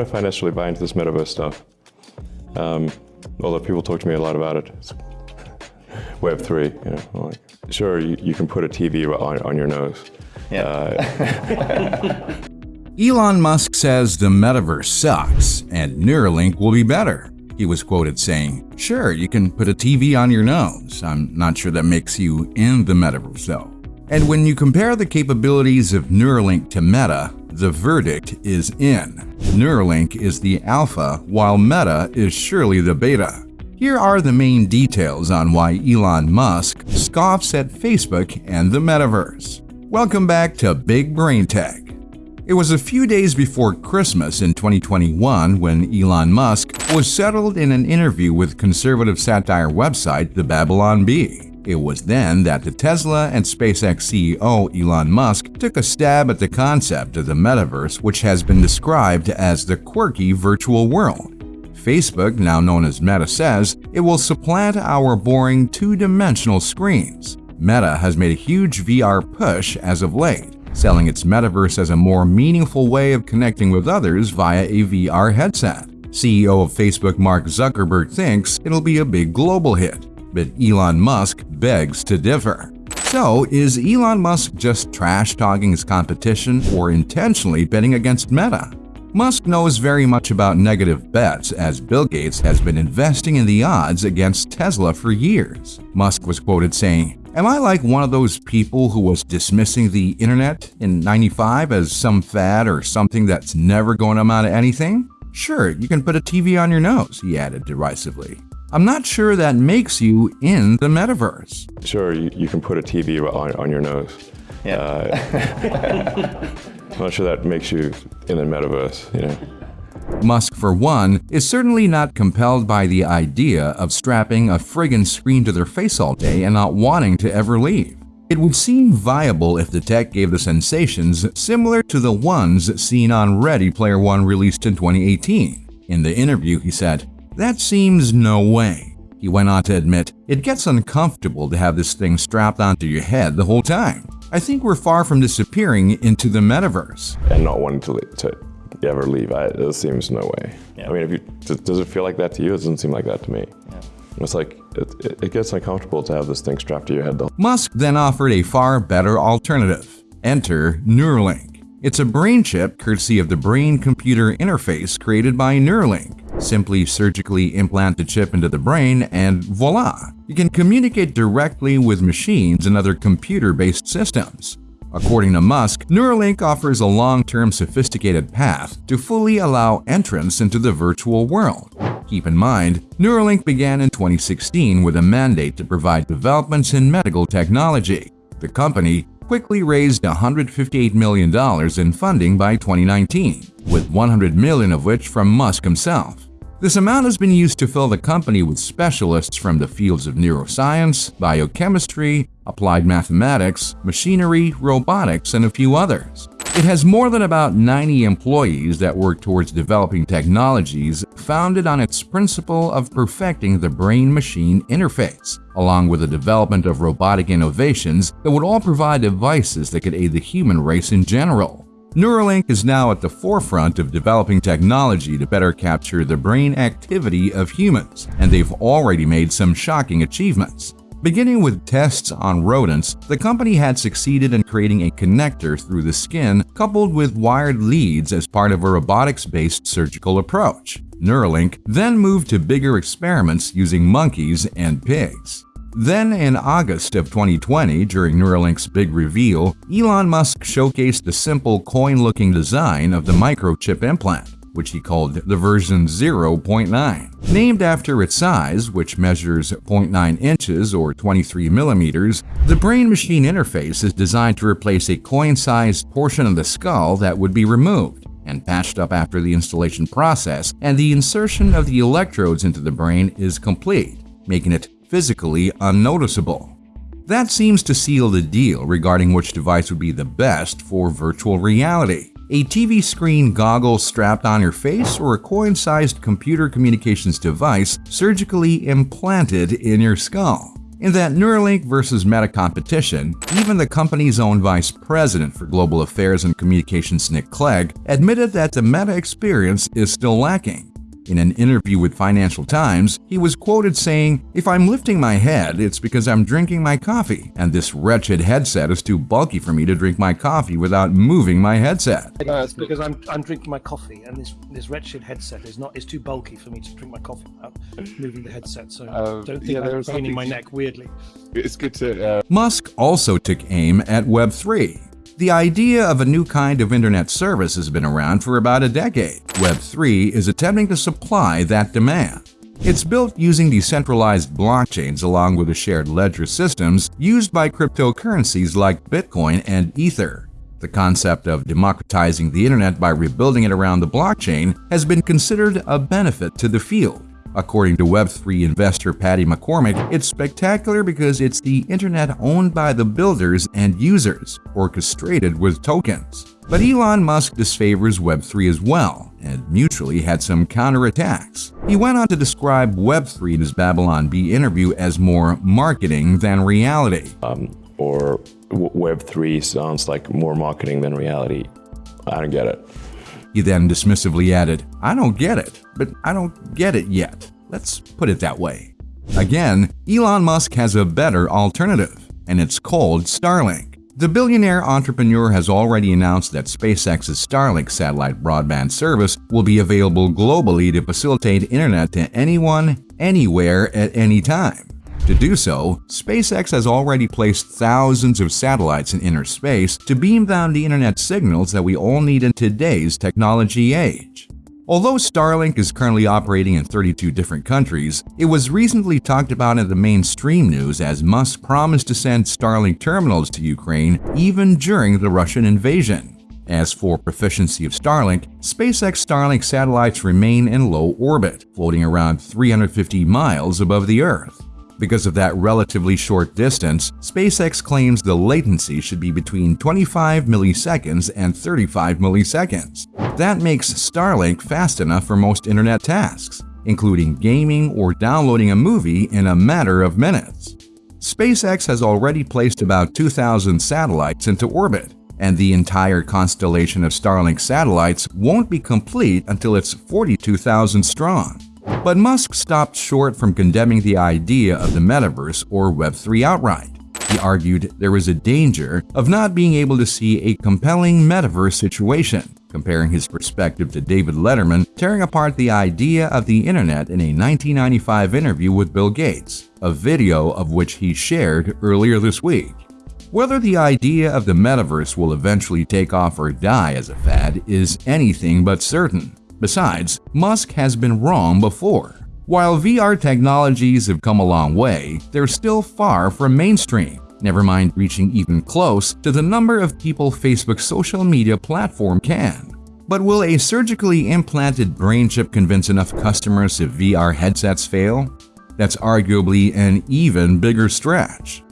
I necessarily buy into this metaverse stuff. Um, although people talk to me a lot about it. It's Web three, you know, like, sure, you, you, can put a TV on, on your nose. Yeah. Uh, Elon Musk says the metaverse sucks and Neuralink will be better. He was quoted saying, Sure, you can put a TV on your nose. I'm not sure that makes you in the metaverse though. And when you compare the capabilities of Neuralink to Meta, the verdict is in. Neuralink is the alpha, while Meta is surely the beta. Here are the main details on why Elon Musk scoffs at Facebook and the metaverse. Welcome back to Big Brain Tech. It was a few days before Christmas in 2021 when Elon Musk was settled in an interview with conservative satire website The Babylon Bee. It was then that the Tesla and SpaceX CEO Elon Musk took a stab at the concept of the metaverse, which has been described as the quirky virtual world. Facebook, now known as Meta, says it will supplant our boring two-dimensional screens. Meta has made a huge VR push as of late, selling its metaverse as a more meaningful way of connecting with others via a VR headset. CEO of Facebook Mark Zuckerberg thinks it'll be a big global hit, but Elon Musk begs to differ. So, is Elon Musk just trash-talking his competition or intentionally betting against Meta? Musk knows very much about negative bets as Bill Gates has been investing in the odds against Tesla for years. Musk was quoted saying, Am I like one of those people who was dismissing the internet in 95 as some fad or something that's never going to amount to anything? Sure, you can put a TV on your nose, he added derisively. I'm not sure that makes you in the metaverse. Sure, you, you can put a TV on, on your nose. Yeah. Uh, I'm not sure that makes you in the metaverse, you know. Musk, for one, is certainly not compelled by the idea of strapping a friggin' screen to their face all day and not wanting to ever leave. It would seem viable if the tech gave the sensations similar to the ones seen on Ready Player One released in 2018. In the interview, he said, that seems no way. He went on to admit, it gets uncomfortable to have this thing strapped onto your head the whole time. I think we're far from disappearing into the metaverse. And not wanting to, to ever leave, I, it seems no way. Yeah. I mean, if you, does it feel like that to you? It doesn't seem like that to me. Yeah. It's like, it, it gets uncomfortable to have this thing strapped to your head. Though. Musk then offered a far better alternative. Enter Neuralink. It's a brain chip courtesy of the brain-computer interface created by Neuralink. Simply surgically implant the chip into the brain and voila! You can communicate directly with machines and other computer-based systems. According to Musk, Neuralink offers a long-term sophisticated path to fully allow entrance into the virtual world. Keep in mind, Neuralink began in 2016 with a mandate to provide developments in medical technology. The company quickly raised $158 million in funding by 2019, with 100 million of which from Musk himself. This amount has been used to fill the company with specialists from the fields of neuroscience, biochemistry, applied mathematics, machinery, robotics, and a few others. It has more than about 90 employees that work towards developing technologies founded on its principle of perfecting the brain-machine interface, along with the development of robotic innovations that would all provide devices that could aid the human race in general. Neuralink is now at the forefront of developing technology to better capture the brain activity of humans, and they've already made some shocking achievements. Beginning with tests on rodents, the company had succeeded in creating a connector through the skin coupled with wired leads as part of a robotics-based surgical approach. Neuralink then moved to bigger experiments using monkeys and pigs. Then in August of 2020, during Neuralink's big reveal, Elon Musk showcased the simple coin-looking design of the microchip implant, which he called the version 0.9. Named after its size, which measures 0.9 inches or 23 millimeters, the brain-machine interface is designed to replace a coin-sized portion of the skull that would be removed and patched up after the installation process, and the insertion of the electrodes into the brain is complete, making it physically unnoticeable. That seems to seal the deal regarding which device would be the best for virtual reality. A TV screen goggle strapped on your face or a coin-sized computer communications device surgically implanted in your skull. In that Neuralink versus Meta competition, even the company's own vice president for global affairs and communications, Nick Clegg, admitted that the Meta experience is still lacking. In an interview with Financial Times, he was quoted saying, If I'm lifting my head, it's because I'm drinking my coffee, and this wretched headset is too bulky for me to drink my coffee without moving my headset. No, it's because I'm, I'm drinking my coffee, and this this wretched headset is not is too bulky for me to drink my coffee without moving the headset. So uh, don't think yeah, I'm craning my neck weirdly. It's good to. Uh... Musk also took aim at Web3. The idea of a new kind of internet service has been around for about a decade. Web3 is attempting to supply that demand. It's built using decentralized blockchains along with the shared ledger systems used by cryptocurrencies like Bitcoin and Ether. The concept of democratizing the internet by rebuilding it around the blockchain has been considered a benefit to the field. According to Web3 investor Packy McCormick, it's spectacular because it's the internet owned by the builders and users, orchestrated with tokens. But Elon Musk disfavors Web3 as well, and mutually had some counterattacks. He went on to describe Web3 in his Babylon Bee interview as more marketing than reality. Um, or Web3 sounds like more marketing than reality. I don't get it. He then dismissively added, I don't get it, but I don't get it yet. Let's put it that way. Again, Elon Musk has a better alternative, and it's called Starlink. The billionaire entrepreneur has already announced that SpaceX's Starlink satellite broadband service will be available globally to facilitate internet to anyone, anywhere, at any time. To do so, SpaceX has already placed thousands of satellites in inner space to beam down the internet signals that we all need in today's technology age. Although Starlink is currently operating in 32 different countries, it was recently talked about in the mainstream news as Musk promised to send Starlink terminals to Ukraine even during the Russian invasion. As for proficiency of Starlink, SpaceX Starlink satellites remain in low orbit, floating around 350 miles above the Earth. Because of that relatively short distance, SpaceX claims the latency should be between 25 milliseconds and 35 milliseconds. That makes Starlink fast enough for most internet tasks, including gaming or downloading a movie in a matter of minutes. SpaceX has already placed about 2,000 satellites into orbit, and the entire constellation of Starlink satellites won't be complete until it's 42,000 strong. But Musk stopped short from condemning the idea of the metaverse or Web3 outright. He argued there was a danger of not being able to see a compelling metaverse situation, comparing his perspective to David Letterman tearing apart the idea of the internet in a 1995 interview with Bill Gates, a video of which he shared earlier this week. Whether the idea of the metaverse will eventually take off or die as a fad is anything but certain. Besides, Musk has been wrong before. While VR technologies have come a long way, they're still far from mainstream, never mind reaching even close to the number of people Facebook's social media platform can. But will a surgically implanted brain chip convince enough customers if VR headsets fail? That's arguably an even bigger stretch.